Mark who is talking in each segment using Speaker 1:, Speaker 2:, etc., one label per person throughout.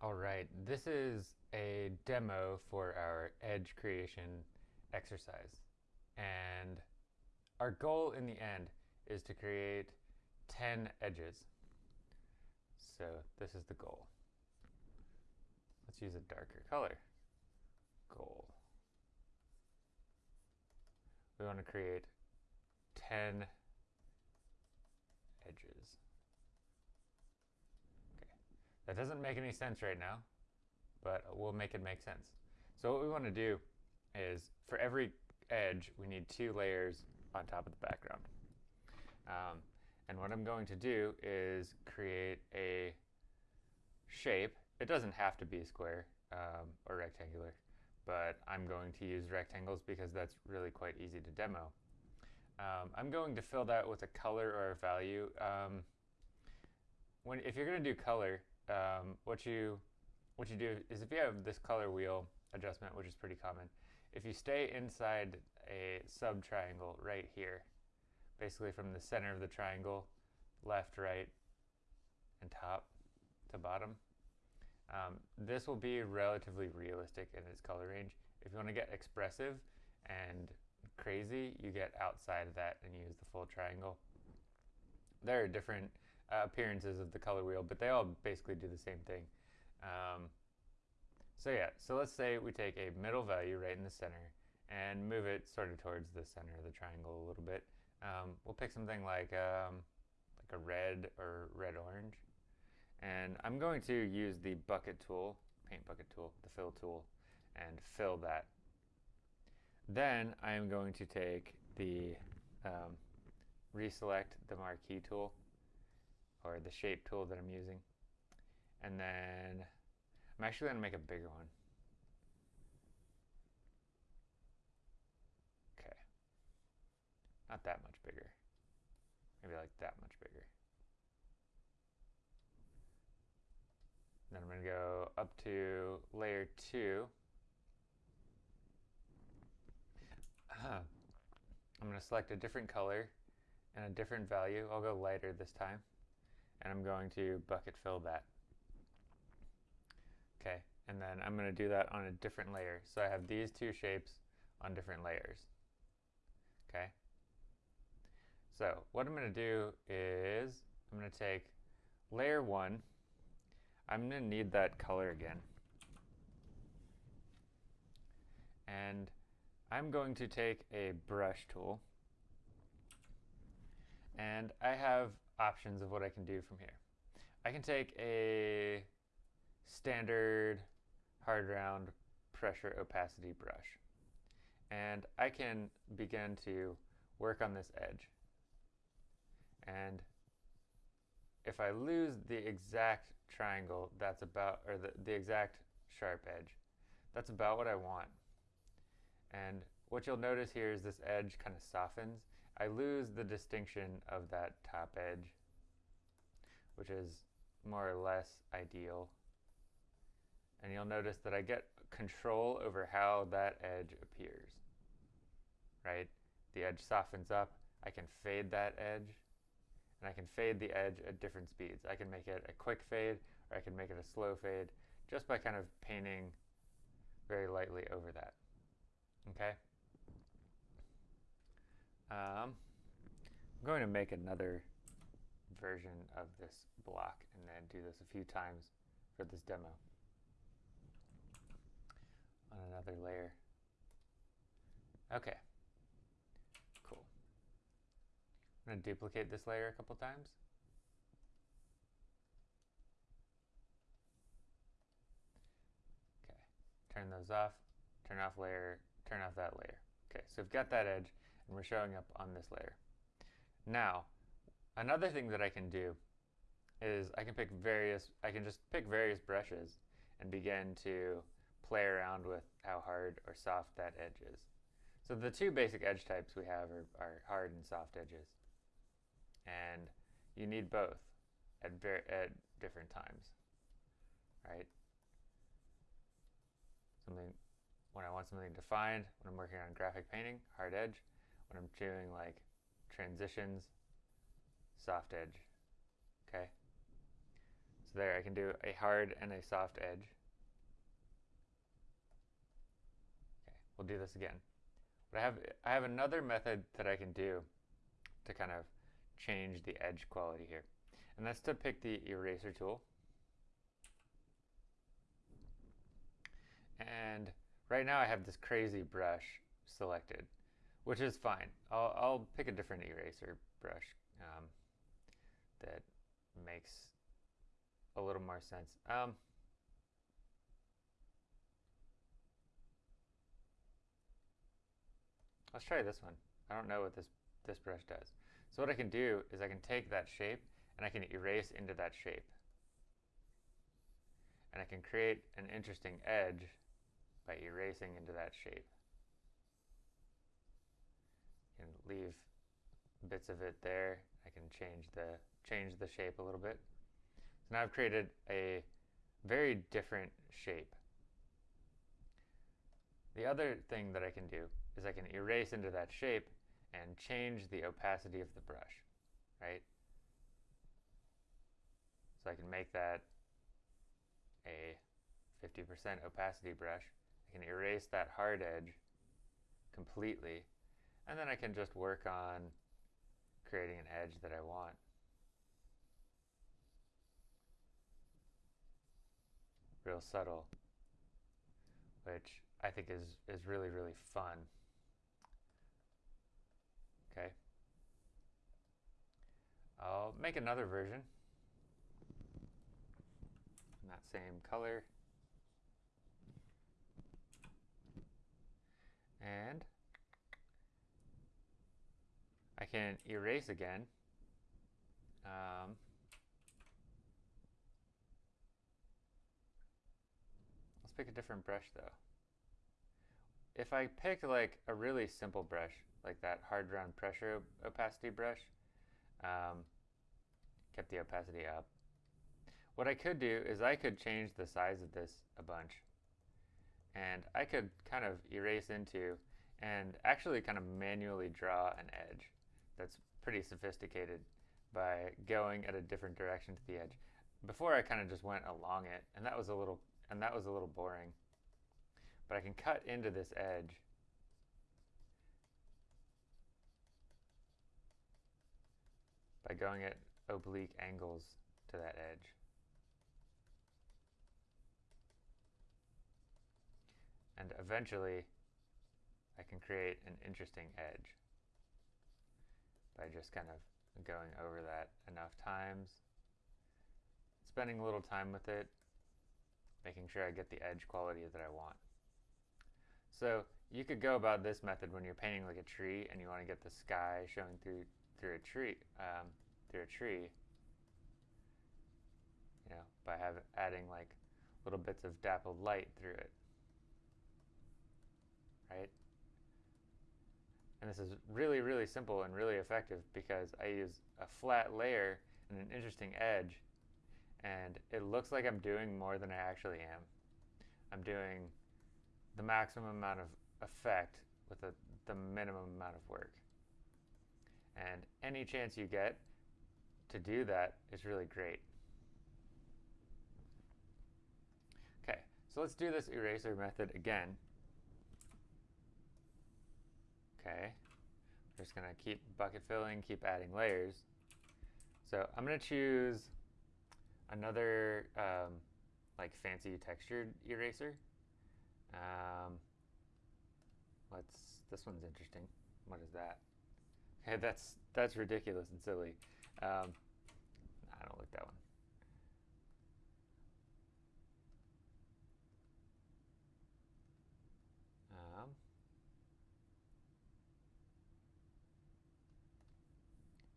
Speaker 1: All right, this is a demo for our edge creation exercise. And our goal in the end is to create 10 edges. So this is the goal. Let's use a darker color. Goal. We want to create 10 edges. That doesn't make any sense right now, but we'll make it make sense. So what we want to do is for every edge, we need two layers on top of the background. Um, and what I'm going to do is create a shape. It doesn't have to be a square um, or rectangular, but I'm going to use rectangles because that's really quite easy to demo. Um, I'm going to fill that with a color or a value. Um, when, if you're going to do color, um, what you what you do is if you have this color wheel adjustment, which is pretty common, if you stay inside a sub triangle right here, basically from the center of the triangle, left, right, and top to bottom, um, this will be relatively realistic in its color range. If you want to get expressive and crazy, you get outside of that and use the full triangle. There are different uh, appearances of the color wheel, but they all basically do the same thing. Um, so yeah, so let's say we take a middle value right in the center and move it sort of towards the center of the triangle a little bit. Um, we'll pick something like um, like a red or red orange, and I'm going to use the bucket tool, paint bucket tool, the fill tool, and fill that. Then I am going to take the um, reselect the marquee tool or the shape tool that I'm using. And then I'm actually going to make a bigger one. Okay. Not that much bigger. Maybe like that much bigger. Then I'm going to go up to layer 2. I'm going to select a different color and a different value. I'll go lighter this time and I'm going to bucket fill that. Okay, and then I'm going to do that on a different layer. So I have these two shapes on different layers. Okay. So what I'm going to do is I'm going to take layer one. I'm going to need that color again. And I'm going to take a brush tool and I have options of what I can do from here. I can take a standard hard round pressure opacity brush and I can begin to work on this edge. And if I lose the exact triangle, that's about, or the, the exact sharp edge, that's about what I want. And what you'll notice here is this edge kind of softens I lose the distinction of that top edge, which is more or less ideal. And you'll notice that I get control over how that edge appears, right? The edge softens up. I can fade that edge, and I can fade the edge at different speeds. I can make it a quick fade, or I can make it a slow fade, just by kind of painting very lightly over that, okay? Um, I'm going to make another version of this block and then do this a few times for this demo on another layer. Okay, cool. I'm going to duplicate this layer a couple times. Okay, turn those off, turn off layer, turn off that layer. Okay, so we've got that edge and we're showing up on this layer. Now, another thing that I can do is I can pick various, I can just pick various brushes and begin to play around with how hard or soft that edge is. So the two basic edge types we have are, are hard and soft edges. And you need both at, at different times, right? Something, when I want something defined, when I'm working on graphic painting, hard edge when I'm doing like transitions, soft edge. Okay? So there. I can do a hard and a soft edge. Okay, we'll do this again. But I have I have another method that I can do to kind of change the edge quality here. And that's to pick the eraser tool. And right now I have this crazy brush selected, which is fine. I'll, I'll pick a different eraser brush um, that makes a little more sense. Um, let's try this one. I don't know what this, this brush does. So what I can do is I can take that shape and I can erase into that shape. And I can create an interesting edge by erasing into that shape. Can leave bits of it there. I can change the change the shape a little bit. So now I've created a very different shape. The other thing that I can do is I can erase into that shape and change the opacity of the brush, right? So I can make that a 50% opacity brush. I can erase that hard edge completely, and then I can just work on creating an edge that I want. Real subtle, which I think is, is really, really fun. Okay. I'll make another version in that same color. And I can erase again. Um, let's pick a different brush though. If I pick like a really simple brush, like that hard round pressure opacity brush, um, kept the opacity up. What I could do is I could change the size of this a bunch. And I could kind of erase into and actually kind of manually draw an edge that's pretty sophisticated by going at a different direction to the edge. Before I kind of just went along it, and that was a little and that was a little boring. But I can cut into this edge by going at oblique angles to that edge. And eventually, I can create an interesting edge by just kind of going over that enough times, spending a little time with it, making sure I get the edge quality that I want. So you could go about this method when you're painting like a tree and you want to get the sky showing through through a tree um, through a tree. You know, by having adding like little bits of dappled light through it, right? And this is really, really simple and really effective because I use a flat layer and an interesting edge and it looks like I'm doing more than I actually am. I'm doing the maximum amount of effect with a, the minimum amount of work. And any chance you get to do that is really great. Okay, so let's do this eraser method again. Okay, we're just gonna keep bucket filling, keep adding layers. So I'm gonna choose another um, like fancy textured eraser. Um, let's, this one's interesting. What is that? Okay, that's, that's ridiculous and silly. Um, I don't like that one. Um,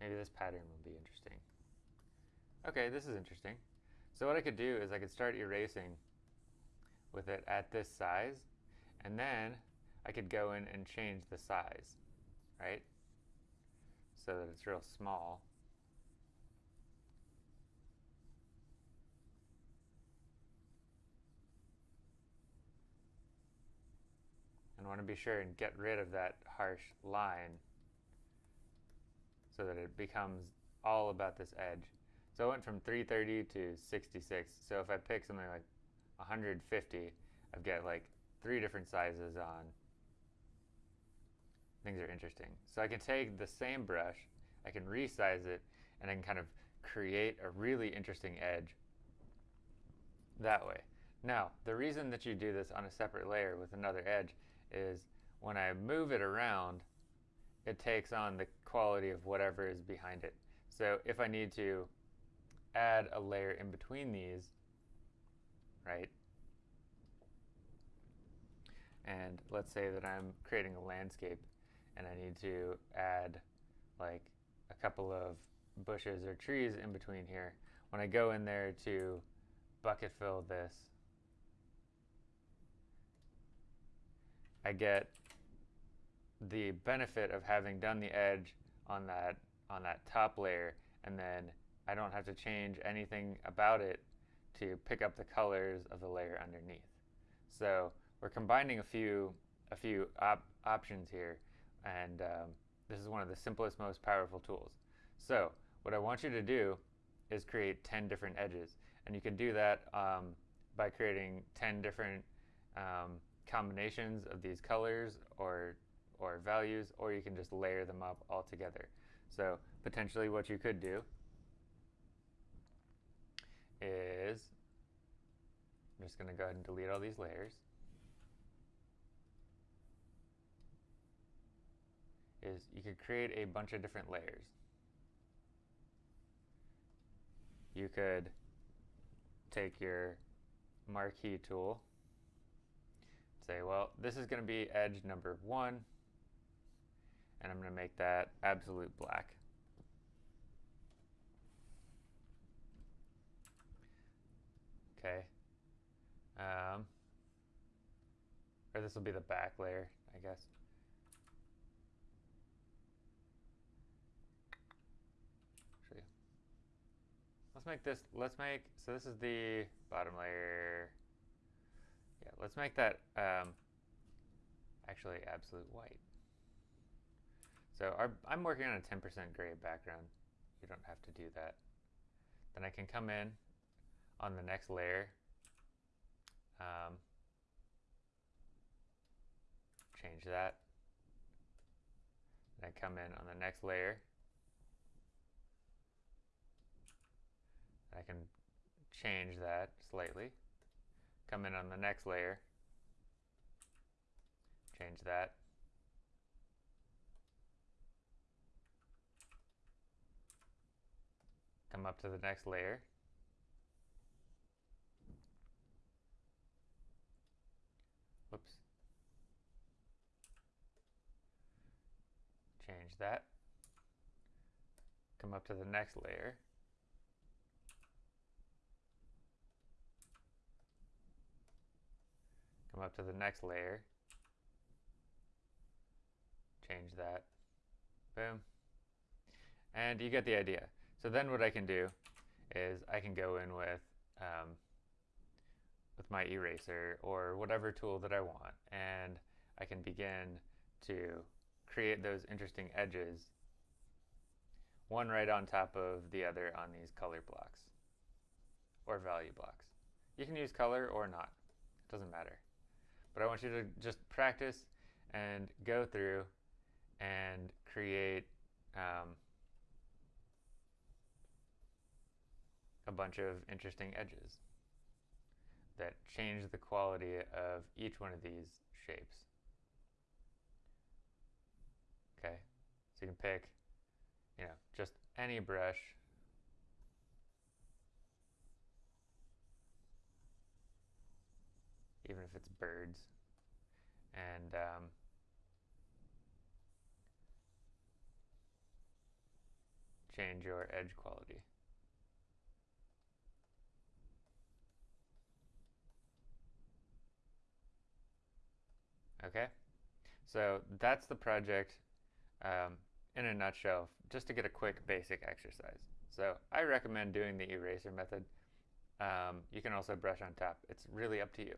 Speaker 1: maybe this pattern will be interesting. Okay, this is interesting. So what I could do is I could start erasing with it at this size, and then I could go in and change the size, right? So that it's real small. And want to be sure and get rid of that harsh line so that it becomes all about this edge. So it went from 330 to 66. So if I pick something like 150, I've got like three different sizes on. Things are interesting. So I can take the same brush, I can resize it, and I can kind of create a really interesting edge that way. Now, the reason that you do this on a separate layer with another edge is when I move it around, it takes on the quality of whatever is behind it. So if I need to add a layer in between these, right? And let's say that I'm creating a landscape and I need to add like a couple of bushes or trees in between here. When I go in there to bucket fill this, I get the benefit of having done the edge on that on that top layer and then I don't have to change anything about it to pick up the colors of the layer underneath. So we're combining a few a few op options here and um, this is one of the simplest most powerful tools. So what I want you to do is create 10 different edges and you can do that um, by creating 10 different um, combinations of these colors or or values or you can just layer them up all together. So potentially what you could do is I'm just going to go ahead and delete all these layers. Is you could create a bunch of different layers. You could take your marquee tool, say, well, this is going to be edge number one, and I'm going to make that absolute black. Okay. Um, or this will be the back layer, I guess. You. Let's make this, let's make, so this is the bottom layer. Yeah, let's make that um, actually absolute white. So our, I'm working on a 10% gray background. You don't have to do that. Then I can come in on the next layer. Um, change that. Then I come in on the next layer. I can change that slightly. Come in on the next layer. Change that. Come up to the next layer. Whoops. Change that. Come up to the next layer. Come up to the next layer. Change that. Boom. And you get the idea. So then what I can do is I can go in with um, with my eraser or whatever tool that I want and I can begin to create those interesting edges one right on top of the other on these color blocks or value blocks. You can use color or not, it doesn't matter. But I want you to just practice and go through and create um, bunch of interesting edges that change the quality of each one of these shapes. Okay, so you can pick, you know, just any brush. Even if it's birds. And um, change your edge quality. Okay, so that's the project um, in a nutshell, just to get a quick basic exercise. So I recommend doing the eraser method. Um, you can also brush on top. It's really up to you.